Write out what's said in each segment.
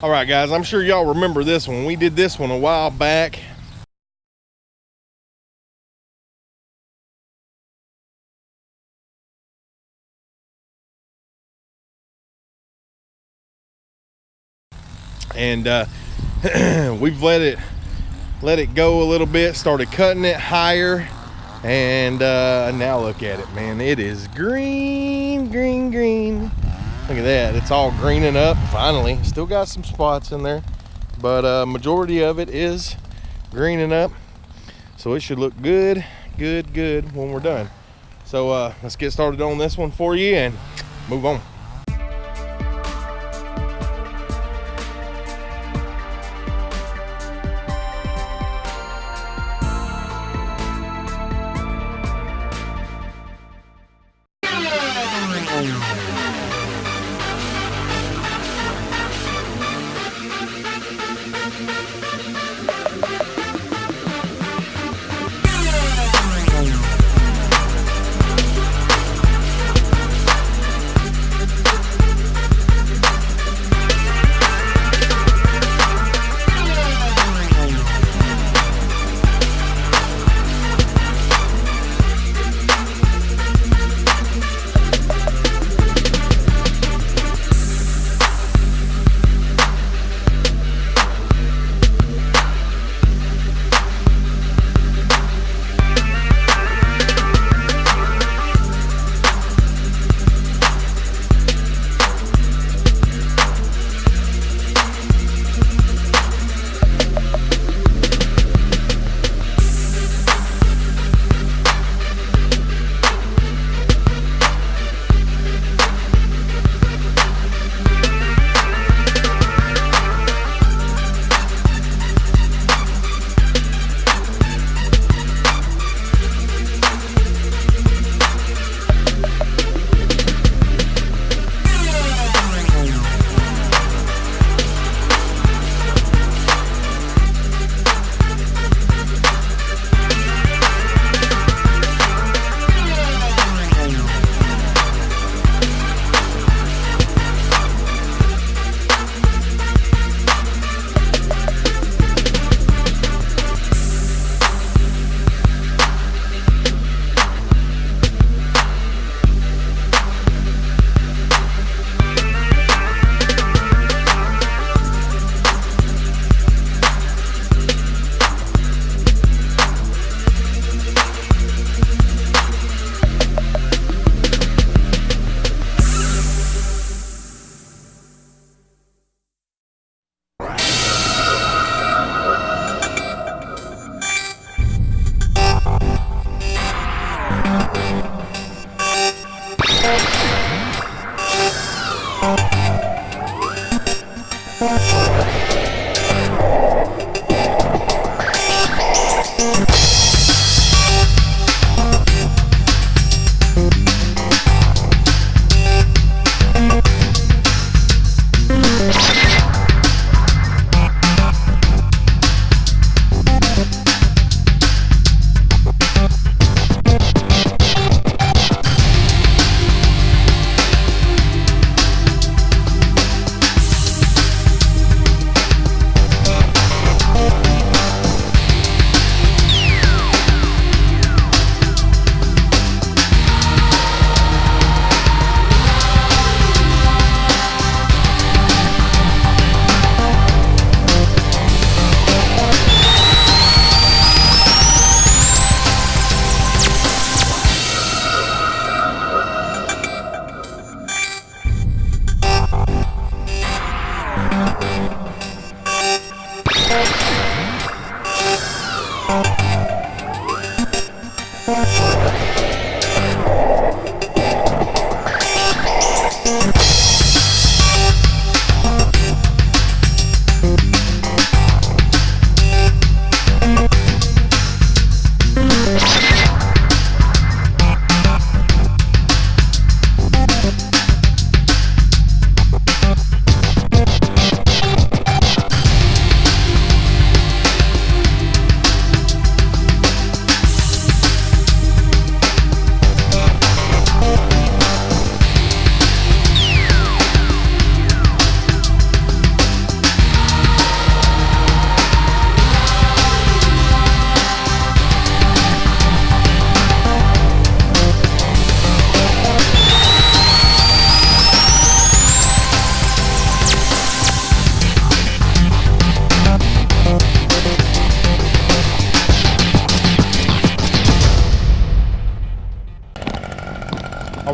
All right, guys, I'm sure y'all remember this one. We did this one a while back. And uh, we've let it let it go a little bit, started cutting it higher. And uh, now look at it, man. It is green, green, green. Look at that. It's all greening up finally. Still got some spots in there, but uh, majority of it is greening up. So it should look good, good, good when we're done. So uh, let's get started on this one for you and move on.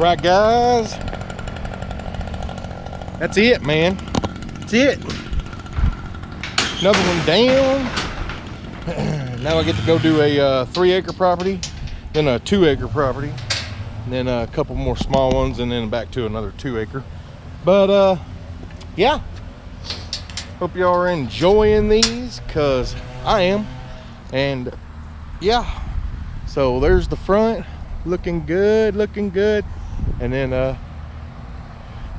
Right, guys. That's it, man. That's it. Another one down. now I get to go do a uh, three acre property, then a two acre property, and then a couple more small ones, and then back to another two acre. But uh, yeah, hope y'all are enjoying these, cause I am. And yeah, so there's the front, looking good, looking good, and then uh,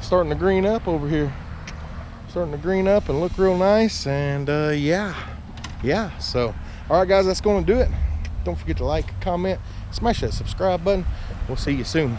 starting to green up over here. Starting to green up and look real nice and uh, yeah. Yeah so all right guys that's going to do it. Don't forget to like comment smash that subscribe button. We'll see you soon